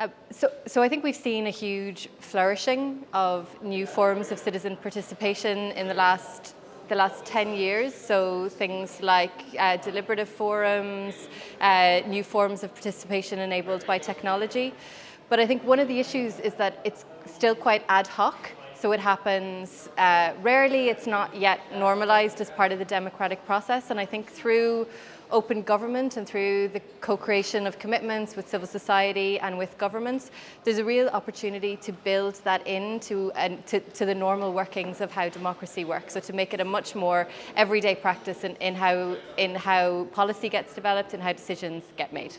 Uh, so, so I think we've seen a huge flourishing of new forms of citizen participation in the last the last 10 years, so things like uh, deliberative forums, uh, new forms of participation enabled by technology. But I think one of the issues is that it's still quite ad hoc, so it happens uh, rarely, it's not yet normalized as part of the democratic process, and I think through open government and through the co-creation of commitments with civil society and with governments, there's a real opportunity to build that into to, to, the normal workings of how democracy works. So to make it a much more everyday practice in, in, how, in how policy gets developed and how decisions get made.